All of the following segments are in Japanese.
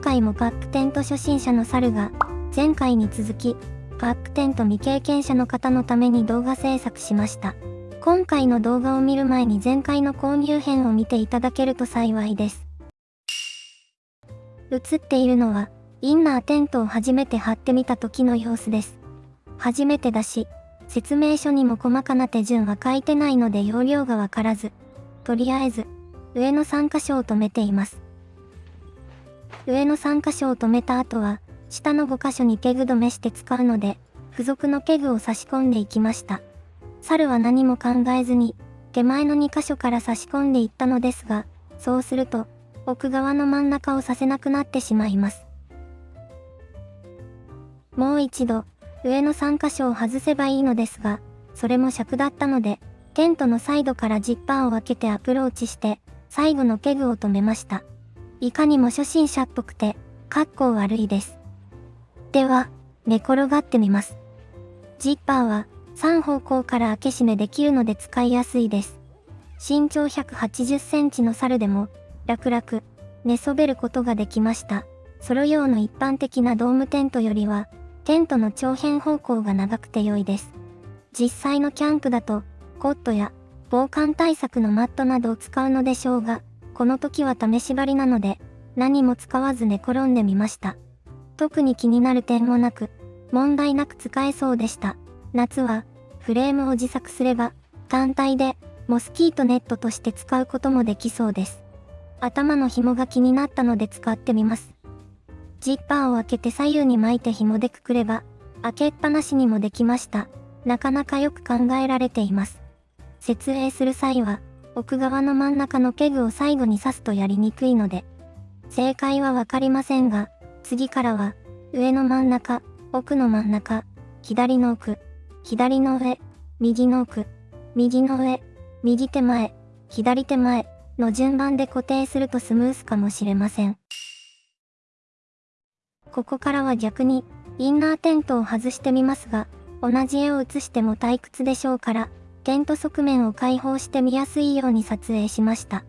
今回もバックテント初心者の猿が、前回に続き、バックテント未経験者の方のために動画制作しました。今回の動画を見る前に前回の購入編を見ていただけると幸いです。映っているのは、インナーテントを初めて貼ってみた時の様子です。初めてだし、説明書にも細かな手順は書いてないので容量がわからず、とりあえず、上の3箇所を止めています。上の3箇所を止めた後は、下の5箇所にペグ止めして使うので、付属のペグを差し込んでいきました。猿は何も考えずに、手前の2箇所から差し込んでいったのですが、そうすると、奥側の真ん中を刺せなくなってしまいます。もう一度、上の3箇所を外せばいいのですが、それも癪だったので、テントのサイドからジッパーを開けてアプローチして、最後のペグを止めました。いかにも初心者っぽくて、かっこ悪いです。では、寝転がってみます。ジッパーは、3方向から開け閉めできるので使いやすいです。身長180センチの猿でも、楽々、寝そべることができました。ソロ用の一般的なドームテントよりは、テントの長辺方向が長くて良いです。実際のキャンプだと、コットや防寒対策のマットなどを使うのでしょうが、この時は試し張りなので、何も使わず寝転んでみました。特に気になる点もなく、問題なく使えそうでした。夏は、フレームを自作すれば、単体で、モスキートネットとして使うこともできそうです。頭の紐が気になったので使ってみます。ジッパーを開けて左右に巻いて紐でくくれば、開けっぱなしにもできました。なかなかよく考えられています。設営する際は、奥側の真ん中のケグを最後に刺すとやりにくいので、正解はわかりませんが、次からは、上の真ん中、奥の真ん中、左の奥、左の上、右の奥、右の上、右手前、左手前、の順番で固定するとスムースかもしれません。ここからは逆に、インナーテントを外してみますが、同じ絵を写しても退屈でしょうから、テント側面を開放して見やすいように撮影しました。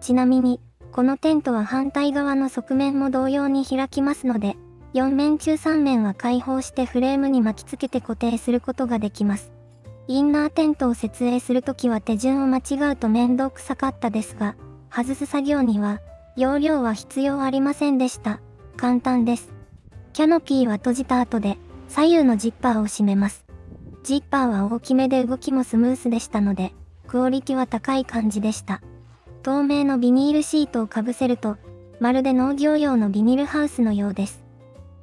ちなみに、このテントは反対側の側面も同様に開きますので、4面中3面は開放してフレームに巻きつけて固定することができます。インナーテントを設営するときは手順を間違うと面倒くさかったですが、外す作業には、容量は必要ありませんでした。簡単です。キャノピーは閉じた後で、左右のジッパーを閉めます。ジッパーは大きめで動きもスムースでしたので、クオリティは高い感じでした。透明のビニールシートをかぶせると、まるで農業用のビニールハウスのようです。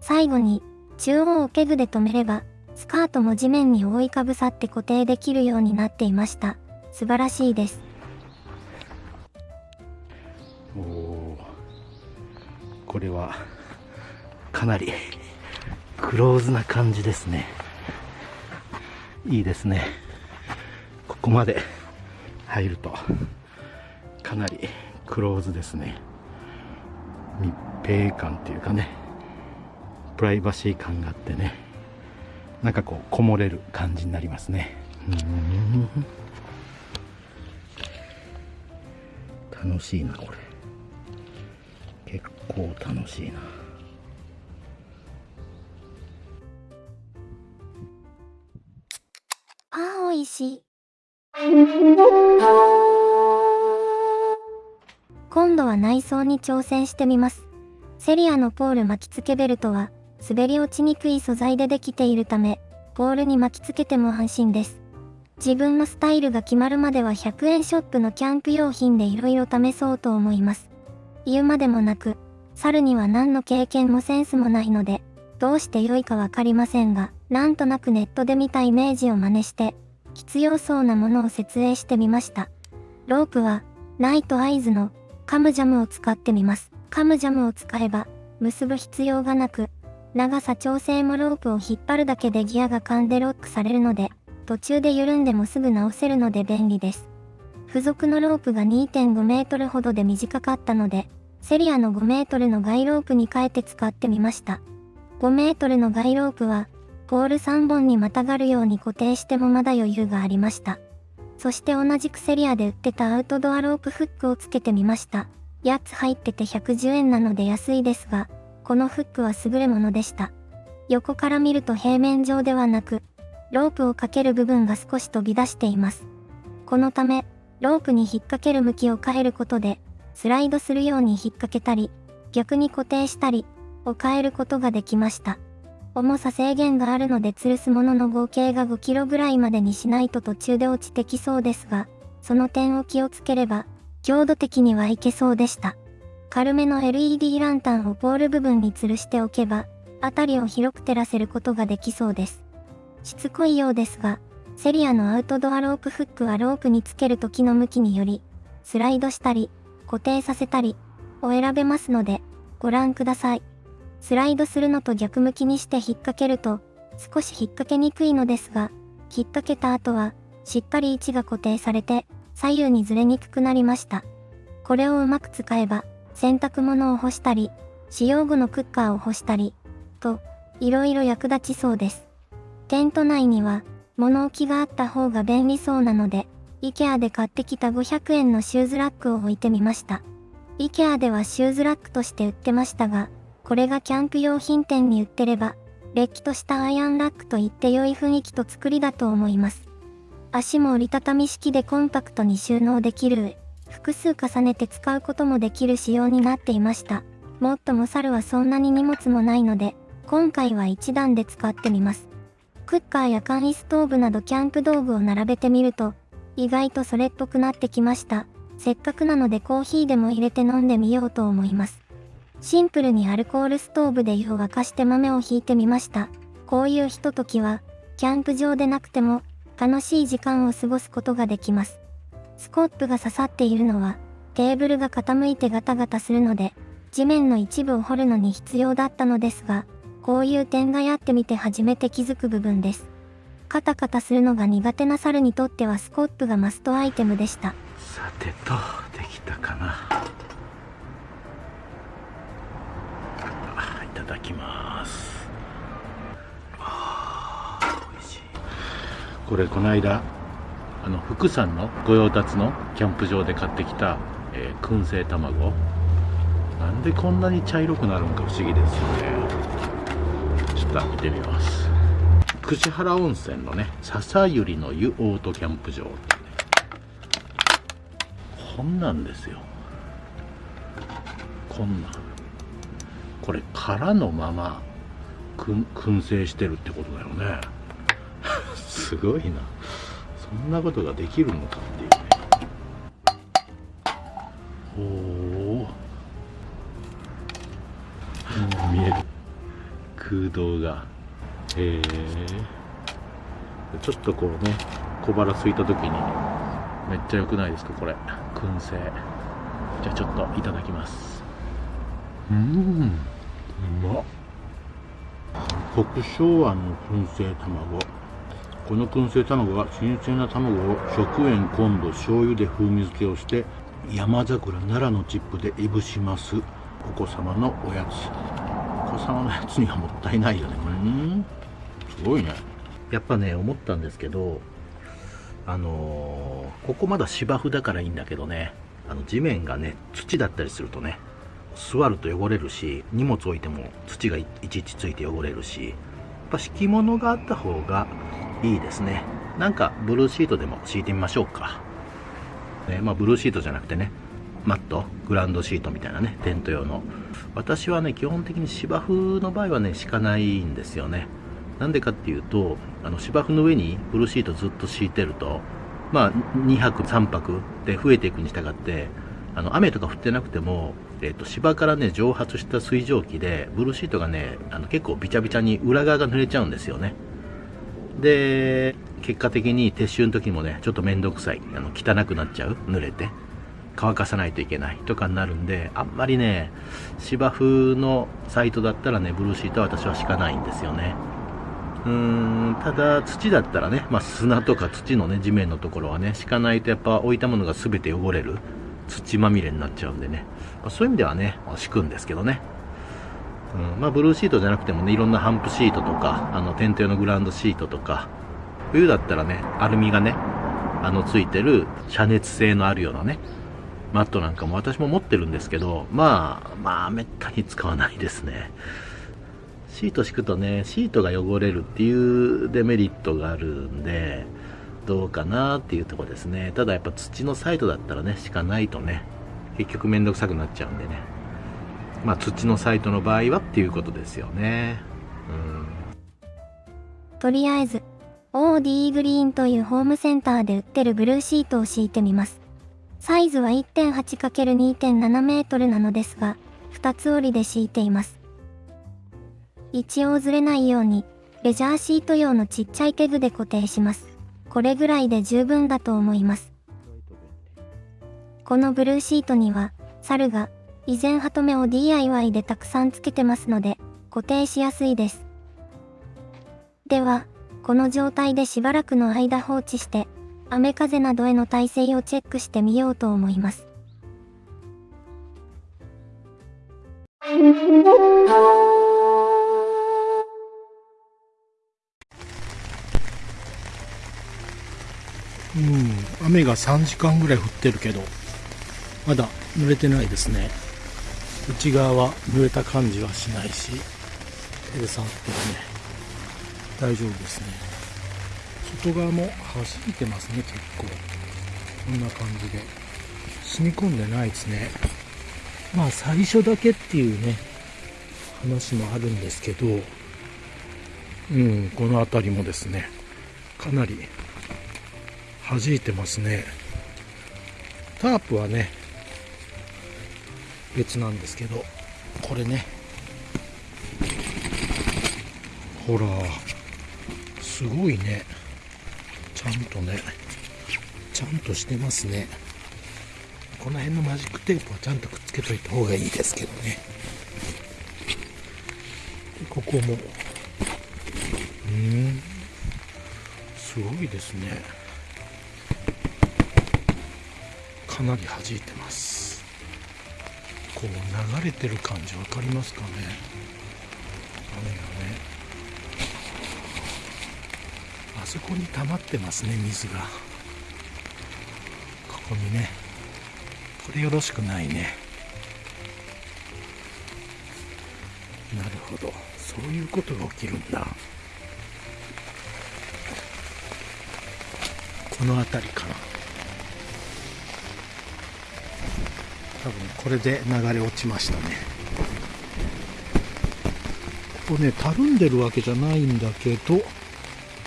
最後に、中央をケグで留めれば、スカートも地面に覆いかぶさって固定できるようになっていました。素晴らしいです。これはかなりクローズな感じですねいいですね。ここまで入るとかなりクローズですね。密閉感っていうかねプライバシー感があってねなんかこうこもれる感じになりますね。楽しいなこれ。結構楽しいな。ーおいし今度は内装に挑戦してみますセリアのポール巻き付けベルトは滑り落ちにくい素材でできているため、ポールに巻きつけても安心です。自分のスタイルが決まるまでは100円ショップのキャンプ用品で色々試そうと思います。言うまでもなく、猿には何の経験もセンスもないので、どうして良いかわかりませんが、なんとなくネットで見たイメージを真似して、必要そうなものを設営してみました。ロープは、 Nite Ize の CamJam を使ってみます。 CamJam を使えば、結ぶ必要がなく、長さ調整もロープを引っ張るだけでギアが噛んでロックされるので、途中で緩んでもすぐ直せるので便利です。付属のロープが2.5メートルほどで短かったので、セリアの5メートルのガイロープに変えて使ってみました。5メートルのガイロープは、ポール3本にまたがるように固定してもまだ余裕がありました。そして同じくセリアで売ってたアウトドアロープフックをつけてみました。8つ入ってて110円なので安いですが、このフックは優れものでした。横から見ると平面上ではなく、ロープをかける部分が少し飛び出しています。このため、ロープに引っ掛ける向きを変えることで、スライドするように引っ掛けたり、逆に固定したり、を変えることができました。重さ制限があるので吊るすものの合計が5キロぐらいまでにしないと途中で落ちてきそうですが、その点を気をつければ、強度的にはいけそうでした。軽めの LED ランタンをポール部分に吊るしておけば、辺りを広く照らせることができそうです。しつこいようですが、セリアのアウトドアロープフックはロープにつける時の向きにより、スライドしたり、固定させたり、を選べますので、ご覧ください。スライドするのと逆向きにして引っ掛けると、少し引っ掛けにくいのですが、引っ掛けた後は、しっかり位置が固定されて、左右にずれにくくなりました。これをうまく使えば、洗濯物を干したり、使用後のクッカーを干したり、と、いろいろ役立ちそうです。テント内には、物置があった方が便利そうなので、IKEA で買ってきた500円のシューズラックを置いてみました。IKEA ではシューズラックとして売ってましたが、これがキャンプ用品店に売ってれば、れっきとしたアイアンラックと言って良い雰囲気と作りだと思います。足も折りたたみ式でコンパクトに収納できる上、複数重ねて使うこともできる仕様になっていました。もっとも猿はそんなに荷物もないので、今回は一段で使ってみます。クッカーや簡易ストーブなどキャンプ道具を並べてみると、意外とそれっぽくなってきました。せっかくなのでコーヒーでも入れて飲んでみようと思います。シンプルにアルコールストーブで湯を沸かして豆をひいてみました。こういうひとときは、キャンプ場でなくても、楽しい時間を過ごすことができます。スコップが刺さっているのは、テーブルが傾いてガタガタするので、地面の一部を掘るのに必要だったのですが、こういう点がやってみて初めて気づく部分です。カタカタするのが苦手な猿にとってはスコップがマストアイテムでした。さてと、できたかな。ただきます。美味しい。これこの間あの福さんの御用達のキャンプ場で買ってきた、えー、燻製卵。なんでこんなに茶色くなるんか不思議ですよね。ちょっと見てみます。串原温泉のね笹百合の湯オートキャンプ場ってね。こんなんですよ。こんなん。これ空のまま燻製してるってことだよね。すごいな。そんなことができるのかっていうね。おお見える。空洞が。へえちょっとこうね小腹空いた時にめっちゃ良くないですかこれ。燻製。じゃあちょっといただきます。うん。国昭和の燻製卵。この燻製卵は新鮮な卵を食塩昆布醤油で風味付けをして山桜奈良のチップでいぶします。お子様のおやつ。お子様のやつにはもったいないよねうんすごいね。やっぱね思ったんですけどあのー、ここまだ芝生だからいいんだけどね。あの地面がね土だったりするとね座ると汚れるし荷物置いても土がいちいちついて汚れるしやっぱ敷物があった方がいいですね。なんかブルーシートでも敷いてみましょうか、ね、まあブルーシートじゃなくてねマットグランドシートみたいなねテント用の。私はね基本的に芝生の場合はね敷かないんですよね。なんでかっていうとあの芝生の上にブルーシートずっと敷いてるとまあ2泊3泊で増えていくに従ってあの雨とか降ってなくてもえーと、芝からね蒸発した水蒸気でブルーシートがねあの結構びちゃびちゃに裏側が濡れちゃうんですよね。で結果的に撤収の時もねちょっと面倒くさい。あの汚くなっちゃう。濡れて。乾かさないといけない。とかになるんであんまりね芝生のサイトだったらねブルーシートは私は敷かないんですよね。うーんただ土だったらね、まあ、砂とか土のね地面のところはね敷かないとやっぱ置いたものが全て汚れる。土まみれになっちゃうんでね、まあ、そういう意味ではね、敷くんですけどね。うん、まあ、ブルーシートじゃなくてもね、いろんなハンプシートとか、あの、テント用のグラウンドシートとか、冬だったらね、アルミがね、あの、ついてる遮熱性のあるようなね、マットなんかも私も持ってるんですけど、まあ、まあ、めったに使わないですね。シート敷くとね、シートが汚れるっていうデメリットがあるんで、どうかなっていうとこですね。ただやっぱ土のサイトだったらね、敷かないとね、結局めんどくさくなっちゃうんでね。まあ土のサイトの場合はっていうことですよね。うん。とりあえず、OD グリーンというホームセンターで売ってるブルーシートを敷いてみます。サイズは 1.8×2.7 メートルなのですが、2つ折りで敷いています。一応ずれないように、レジャーシート用のちっちゃいケグで固定します。これぐらいで十分だと思います。このブルーシートには、猿が以前ハトメを DIY でたくさんつけてますので、固定しやすいです。では、この状態でしばらくの間放置して、雨風などへの耐性をチェックしてみようと思います。うん、雨が3時間ぐらい降ってるけど、まだ濡れてないですね。内側は濡れた感じはしないし、手で触ってもね、大丈夫ですね。外側も弾いてますね、結構。こんな感じで。染み込んでないですね。まあ最初だけっていうね、話もあるんですけど、うん、この辺りもですね、かなり弾いてますね。タープはね、別なんですけど、これね、ほら、すごいね。ちゃんとねちゃんとしてますね。この辺のマジックテープはちゃんとくっつけといた方がいいですけどね。ここも。うん。すごいですね。かなり弾いてます。こう流れてる感じ分かりますかね。雨がね。あそこに溜まってますね水が。ここにね。これよろしくないね。なるほど。そういうことが起きるんだ。この辺りかな。多分これで流れ落ちましたね。ここねたるんでるわけじゃないんだけど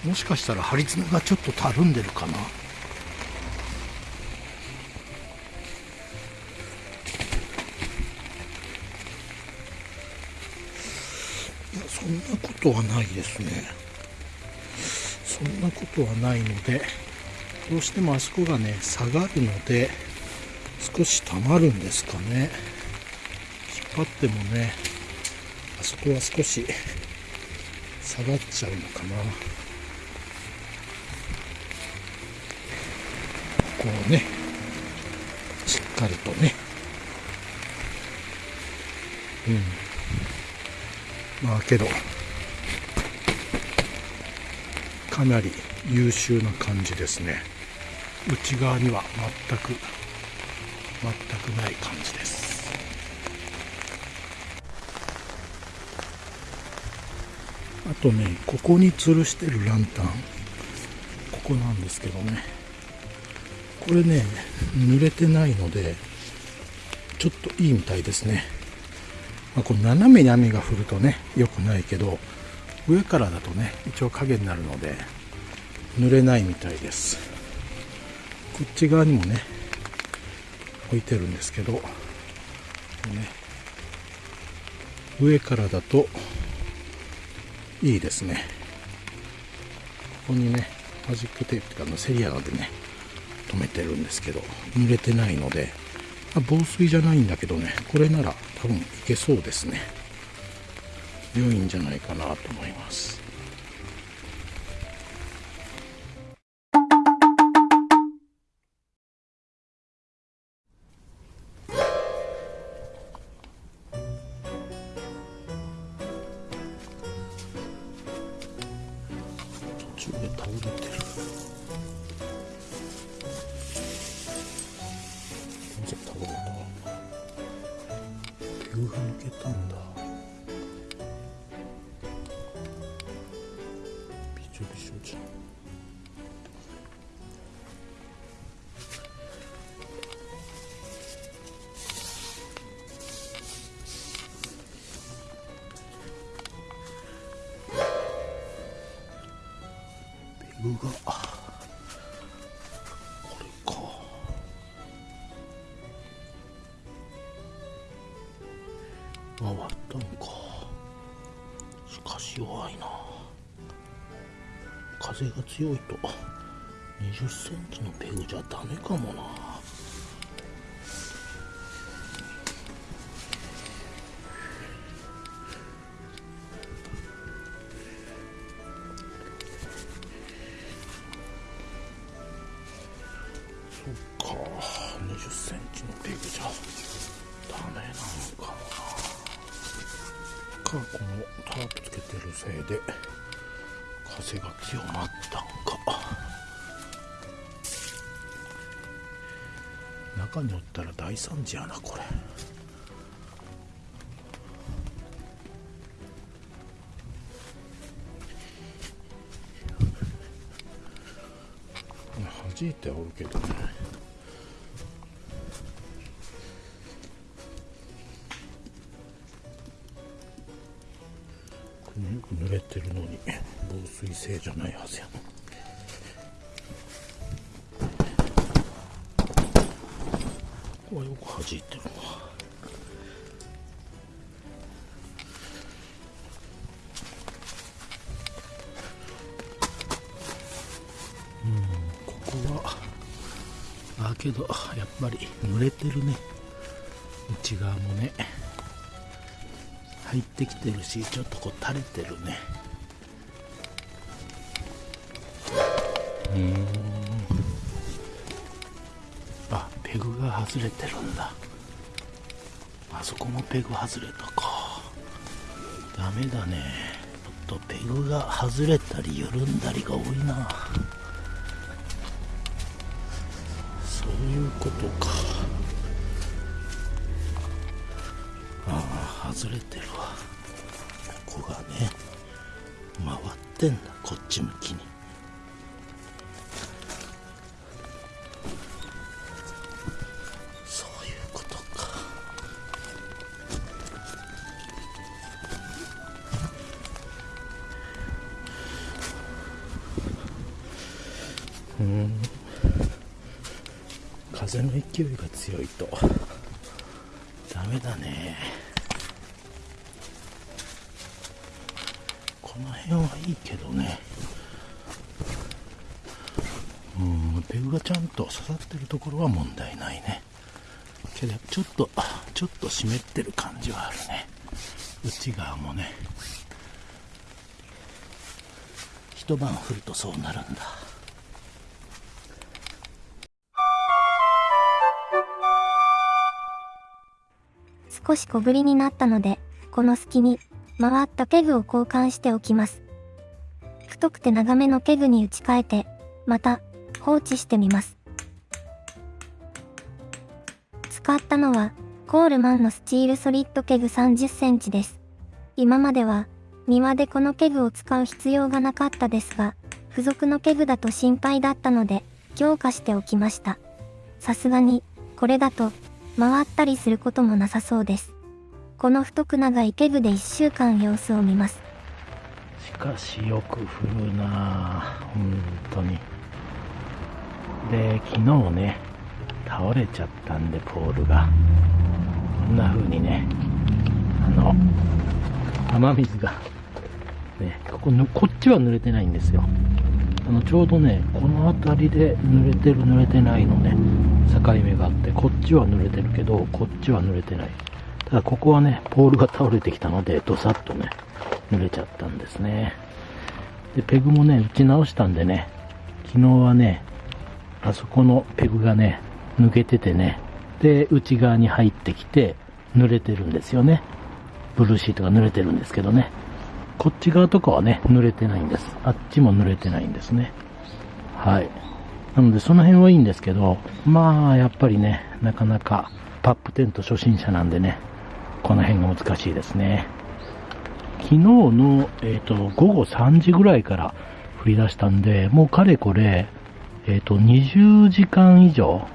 もしかしたら張り詰めがちょっとたるんでるかな。そんなことはないですね。そんなことはないのでどうしてもあそこがね下がるので少し溜まるんですかね。引っ張ってもねあそこは少し下がっちゃうのかな。こうねしっかりとね。うん。まあけどかなり優秀な感じですね。内側には全くくない感じです。あとねここに吊るしてるランタン。ここなんですけどね。これね濡れてないのでちょっといいみたいですね、まあ、この斜めに雨が降るとね良くないけど上からだとね一応影になるので濡れないみたいです。こっち側にもね置いてるんですけど、ね、上からだといいですね。ここにねマジックテープとかのセリアでね止めてるんですけど濡れてないので、ま、防水じゃないんだけどねこれなら多分いけそうですね。良いんじゃないかなと思います。具が。これか。回ったんか。しかし弱いな。風が強いと。20センチのペグじゃダメかもな。てるせいで風が強まったんか。中におったら大惨事やなこれ。弾いておるけどね。水性じゃないはずやなここはよく弾いてるな。ここはあけどやっぱり濡れてるね。内側もね。入ってきてるしちょっとこう垂れてるね。うーん。あペグが外れてるんだ。あそこもペグ外れたか。ダメだね。ちょっとペグが外れたり緩んだりが多いな。そういうことか。ああ外れてるわ。風の勢いが強いと。ダメだね。この辺はいいけどね。うんペグがちゃんと刺さってるところは問題ないね。けどちょっとちょっと湿ってる感じはあるね。内側もね。一晩降るとそうなるんだ。少し小降りになったので、この隙に、曲がったペグを交換しておきます。太くて長めのペグに打ち替えて、また、放置してみます。使ったのは、コールマンのスチールソリッドペグ30センチです。今までは、庭でこのペグを使う必要がなかったですが、付属のペグだと心配だったので、強化しておきました。さすがに、これだと、回ったりすることもなさそうです。この太く長いケグで1週間様子を見ます。しかしよく降るな。あ本当に。で昨日ね倒れちゃったんでポールが。こんな風にねあの雨水がねこここっちは濡れてないんですよ。あのちょうどねこの辺りで濡れてる濡れてないのね。境目があってこっちは濡れてるけどこっちは濡れてない。ただここはねポールが倒れてきたのでドサッとね濡れちゃったんですね。でペグもね打ち直したんでね昨日はねあそこのペグがね抜けててねで内側に入ってきて濡れてるんですよね。ブルーシートが濡れてるんですけどね。こっち側とかはね濡れてないんです。あっちも濡れてないんですね。はい。なのでその辺はいいんですけどまあやっぱりねなかなかパップテント初心者なんでねこの辺が難しいですね。昨日の、えっ、と、午後3時ぐらいから降り出したんで、もうかれこれ、えっ、と、20時間以上、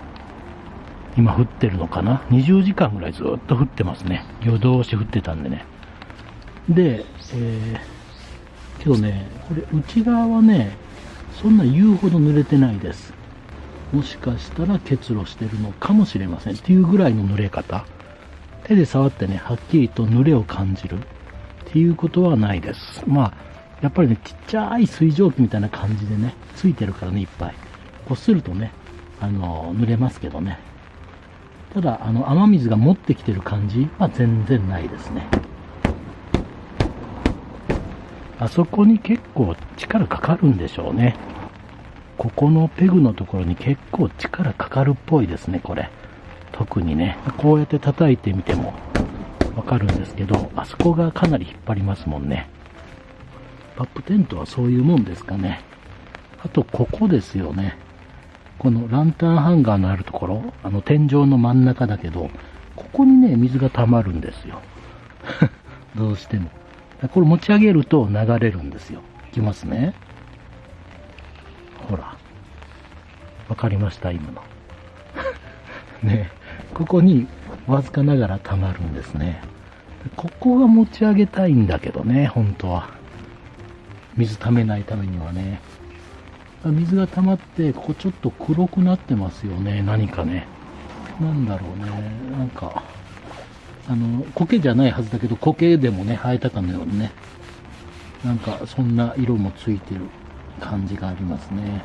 今降ってるのかな ?20 時間ぐらいずっと降ってますね。夜通し降ってたんでね。で、えー、けどね、これ内側はね、そんな言うほど濡れてないです。もしかしたら結露してるのかもしれませんっていうぐらいの濡れ方。手で触ってね、はっきりと濡れを感じるっていうことはないです。まあ、やっぱりね、ちっちゃい水蒸気みたいな感じでね、ついてるからね、いっぱい。こするとね、あの、濡れますけどね。ただ、あの、雨水が持ってきてる感じは全然ないですね。あそこに結構力かかるんでしょうね。ここのペグのところに結構力かかるっぽいですね、これ。特にね、こうやって叩いてみてもわかるんですけど、あそこがかなり引っ張りますもんね。パップテントはそういうもんですかね。あと、ここですよね。このランタンハンガーのあるところ、あの天井の真ん中だけど、ここにね、水が溜まるんですよ。どうしても。これ持ち上げると流れるんですよ。いきますね。ほら。わかりました今の。ねここにわずかながら溜まるんですね。ここが持ち上げたいんだけどね、本当は。水溜めないためにはね。水が溜まって、ここちょっと黒くなってますよね、何かね。なんだろうね、なんか、あの、苔じゃないはずだけど、苔でもね、生えたかのようにね、なんか、そんな色もついてる感じがありますね。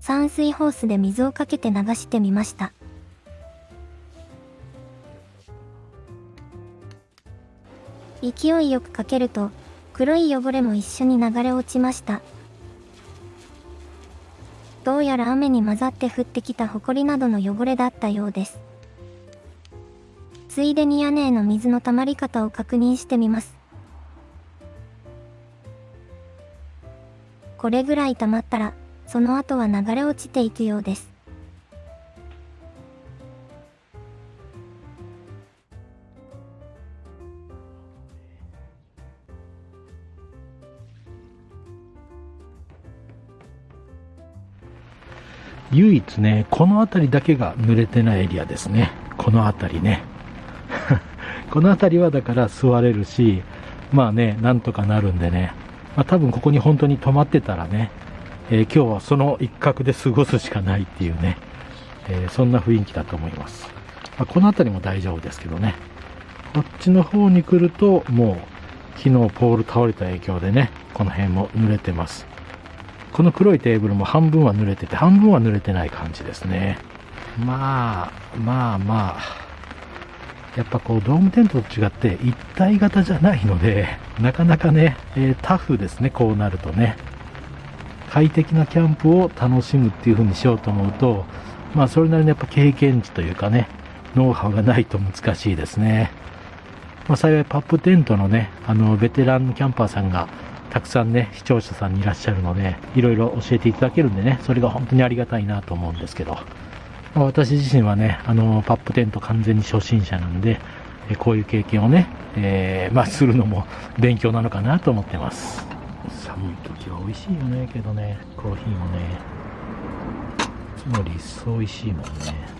散水ホースで水をかけて流してみました。勢いよくかけると、黒い汚れも一緒に流れ落ちました。どうやら雨に混ざって降ってきた埃などの汚れだったようです。ついでに屋根への水の溜まり方を確認してみます。これぐらい溜まったら、その後は流れ落ちていくようです。唯一ね、この辺りだけが濡れてないエリアですね。この辺りね。この辺りはだから座れるし、まあね、なんとかなるんでね。まあ多分ここに本当に泊まってたらね、えー、今日はその一角で過ごすしかないっていうね、えー、そんな雰囲気だと思います。まあ、この辺りも大丈夫ですけどね。こっちの方に来ると、もう昨日ポール倒れた影響でね、この辺も濡れてます。この黒いテーブルも半分は濡れてて、半分は濡れてない感じですね。まあ、まあまあ、やっぱこうドームテントと違って一体型じゃないので、なかなかね、えー、タフですね、こうなるとね。快適なキャンプを楽しむっていう風にしようと思うと、まあそれなりのやっぱ経験値というかね、ノウハウがないと難しいですね。まあ幸いパップテントのね、あのベテランキャンパーさんがたくさんね、視聴者さんにいらっしゃるので、いろいろ教えていただけるんでね、それが本当にありがたいなと思うんですけど、私自身はね、あの、パップテント完全に初心者なんで、こういう経験をね、えー、まあ、するのも勉強なのかなと思ってます。寒い時は美味しいよね、けどね、コーヒーもね、いつもり一層美味しいもんね。